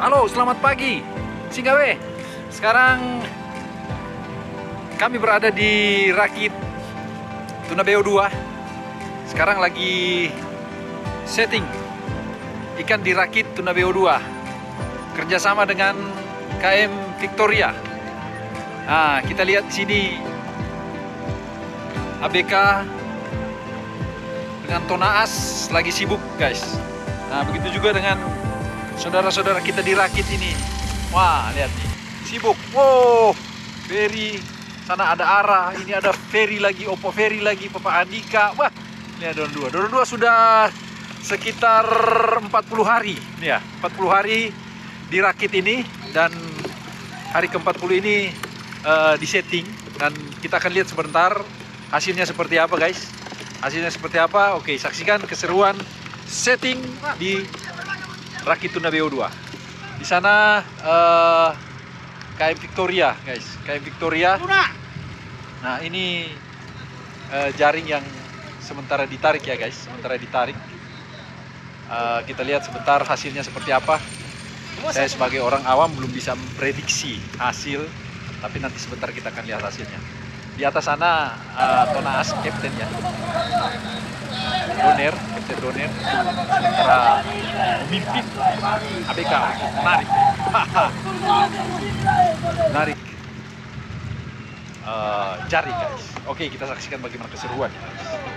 Halo, selamat pagi. Singgawe. Sekarang kami berada di Rakit Tunabeo 2. Sekarang lagi setting ikan di Rakit Tunabeo 2. Kerjasama dengan KM Victoria. Nah, kita lihat sini ABK dengan Tonaas lagi sibuk, guys. Nah, begitu juga dengan saudara-saudara kita di Rakit ini. Wah, lihat nih. Sibuk. Wow, ferry. Sana ada arah. Ini ada ferry lagi, Oppo ferry lagi, Papa Andika. Wah, ada Don dua. Don dua sudah sekitar 40 hari. Nih ya, 40 hari di Rakit ini. Dan hari ke-40 ini uh, di setting. Dan kita akan lihat sebentar hasilnya seperti apa, guys. Hasilnya seperti apa? Oke, saksikan keseruan setting di Rakit Tuna BO2. Di sana uh, KM Victoria, guys. KM Victoria. Nah, ini uh, jaring yang sementara ditarik ya, guys. Sementara ditarik. Uh, kita lihat sebentar hasilnya seperti apa. Saya sebagai orang awam belum bisa memprediksi hasil, tapi nanti sebentar kita akan lihat hasilnya. Di atas sana uh, Captain ya. Doner, Captain Doner. Sementara memimpin ABK menarik. Menarik. Uh, jari guys. Oke kita saksikan bagaimana keseruan guys.